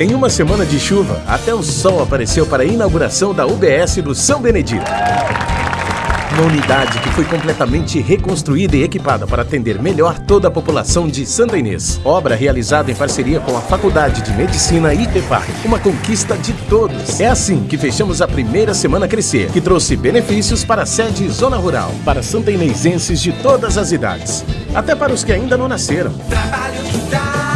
Em uma semana de chuva, até o sol apareceu para a inauguração da UBS do São Benedito. Uma unidade que foi completamente reconstruída e equipada para atender melhor toda a população de Santa Inês. Obra realizada em parceria com a Faculdade de Medicina ITEPAR. Uma conquista de todos. É assim que fechamos a primeira Semana Crescer, que trouxe benefícios para a sede Zona Rural, para santainenses de todas as idades. Até para os que ainda não nasceram. Trabalho que dá